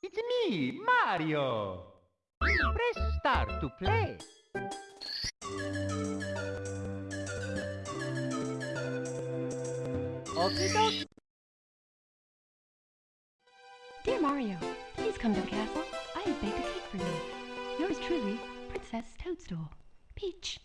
It's me, Mario. Press start to play. Okie dokie. Dear Mario, please come to the castle. I have baked a cake for you. Yours truly, Princess Toadstool. Peach.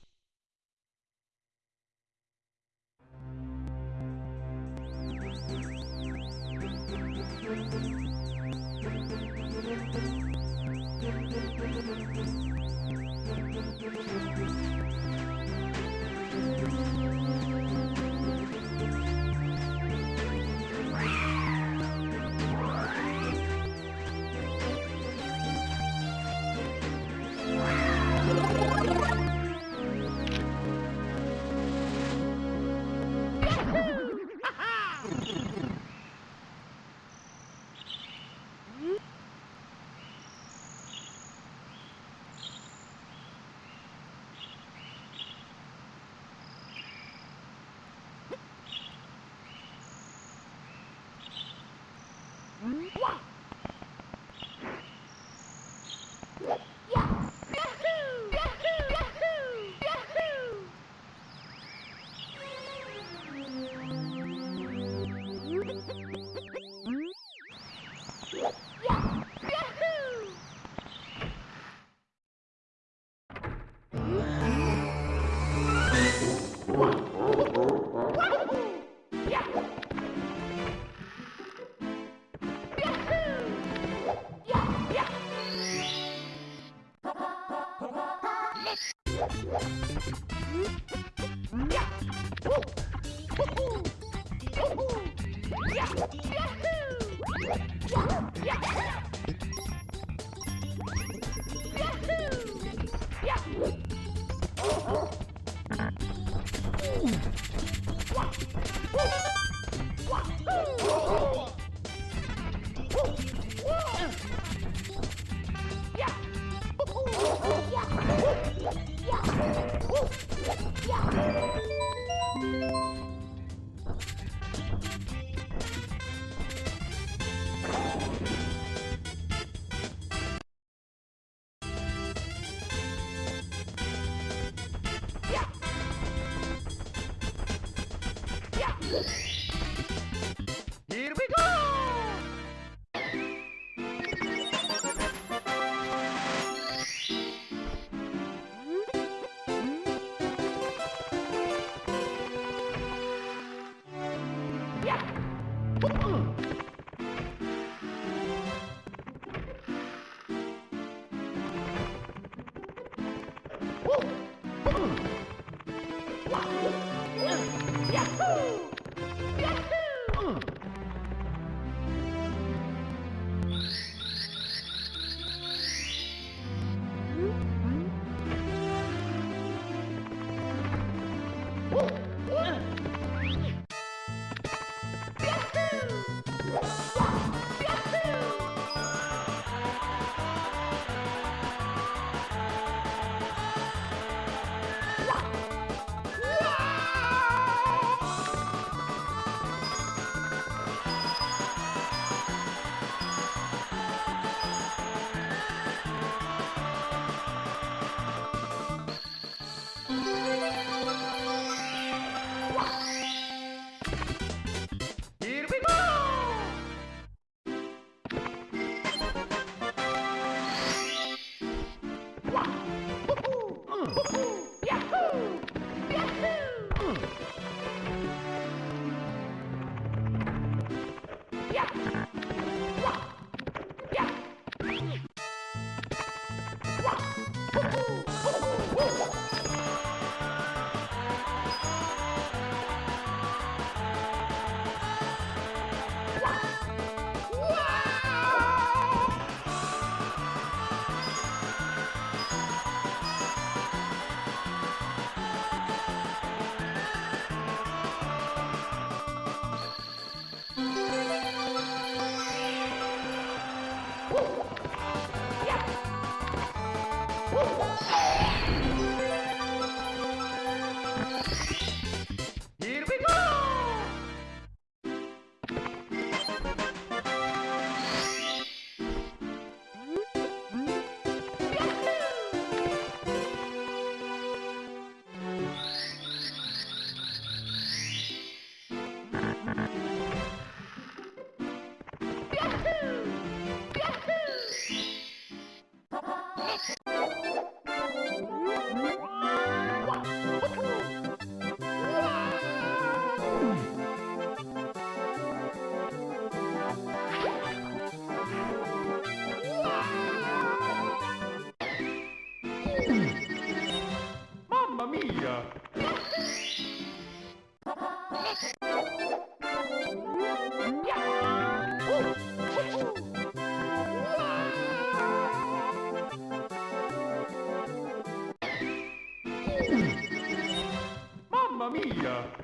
Mia!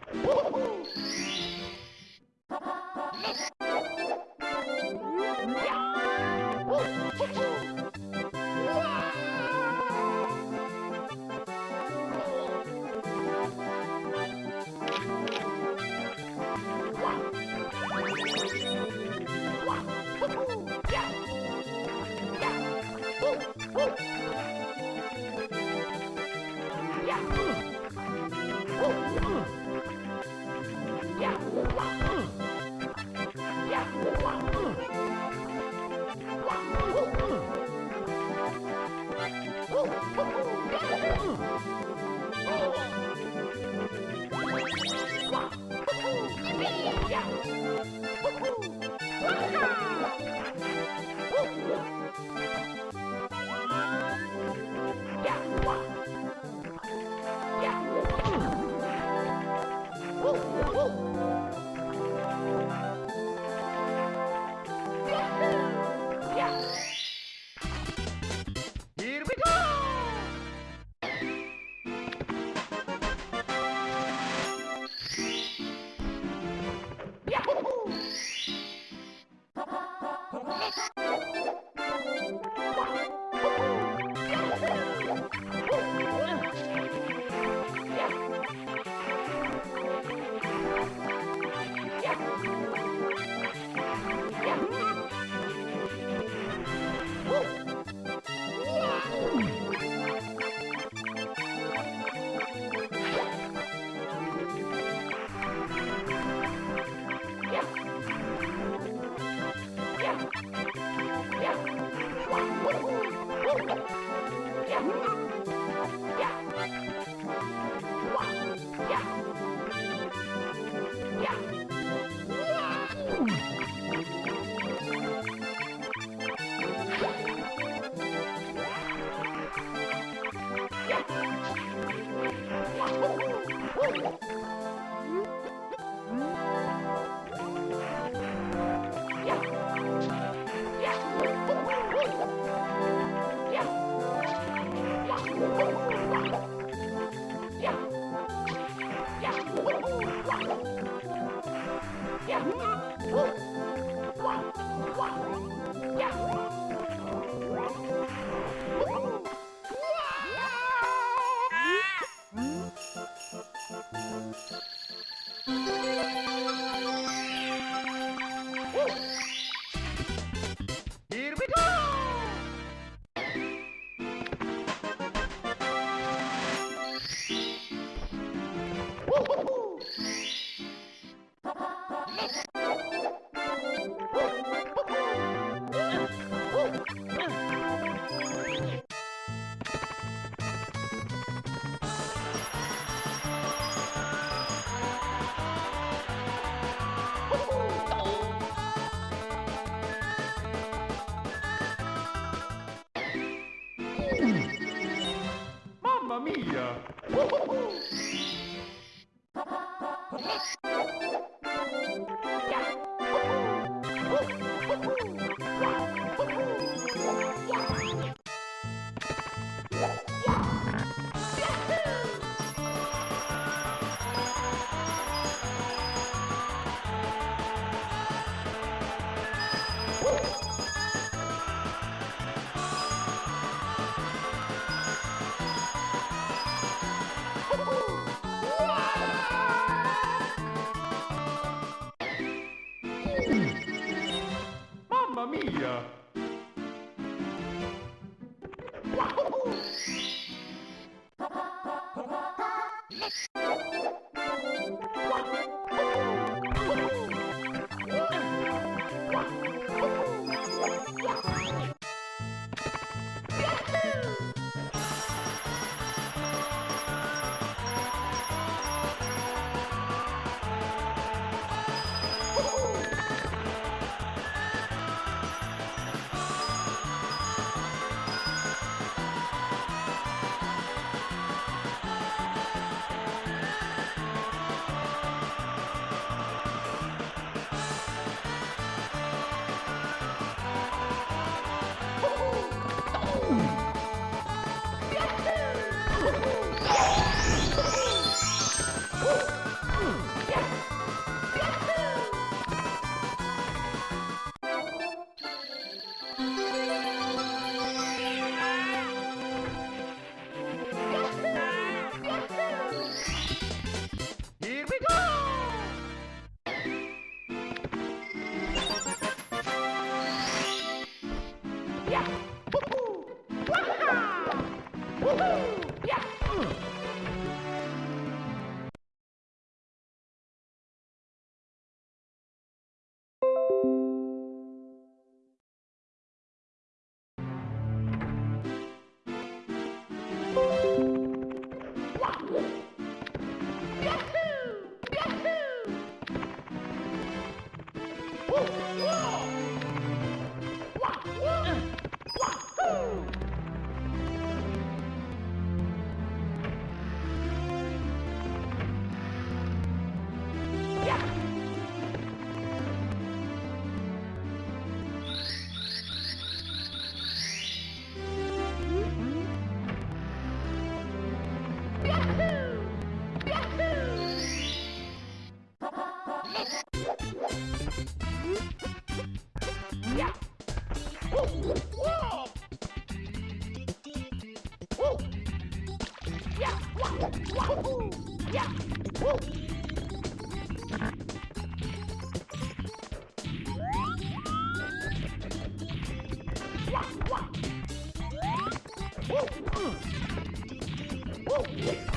Here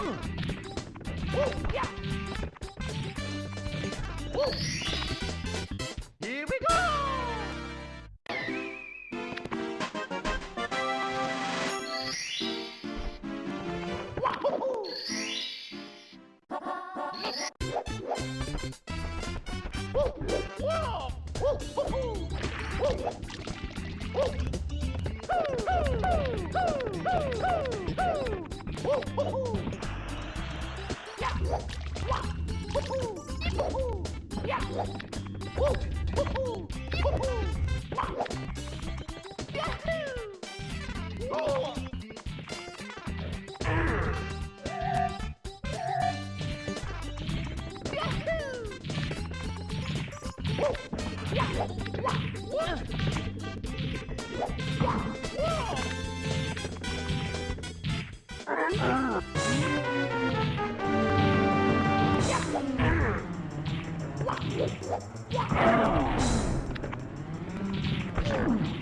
Here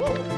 哦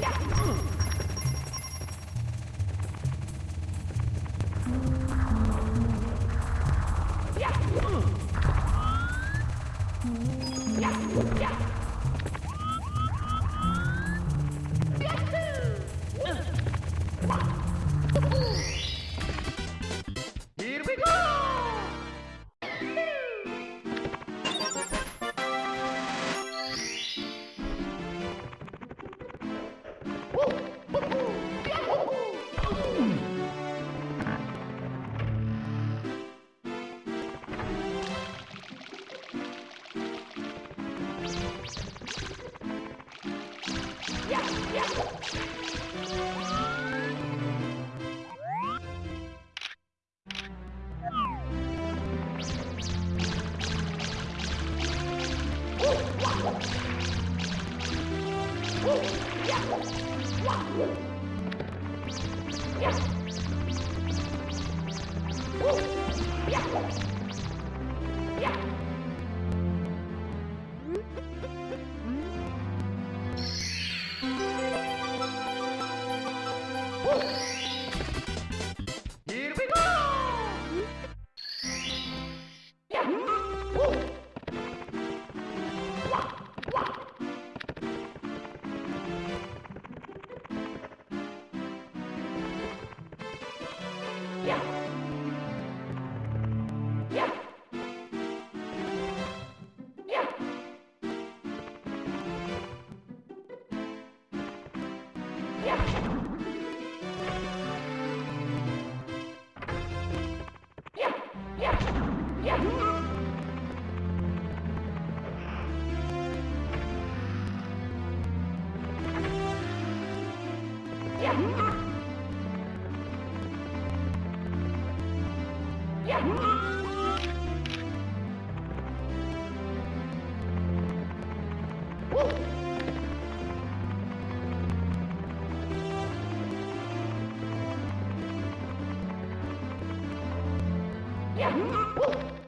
Yeah. We go!